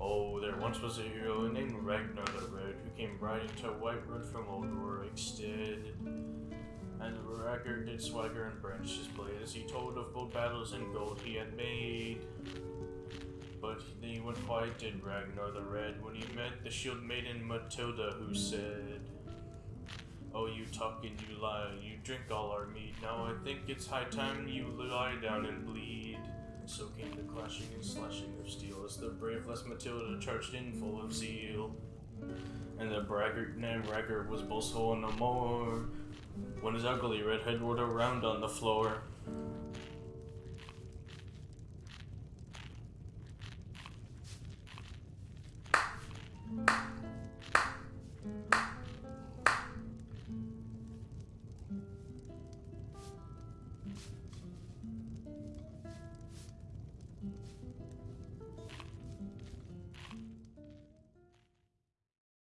Oh, there once was a hero named Ragnar the Red who came riding to Whiterun from Old Rorikstead. And Ragnar did swagger and brandish his blade as he told of bold battles and gold he had made. But he went quiet did Ragnar the Red when he met the shield maiden Matilda who said, Oh, you talk and you lie, you drink all our mead. Now I think it's high time you lie down and bleed. And so came the clashing and slashing of steel as the brave Les Matilda charged in full of zeal. And the braggart named Raggart was boastful no more when his ugly red head whirled around on the floor.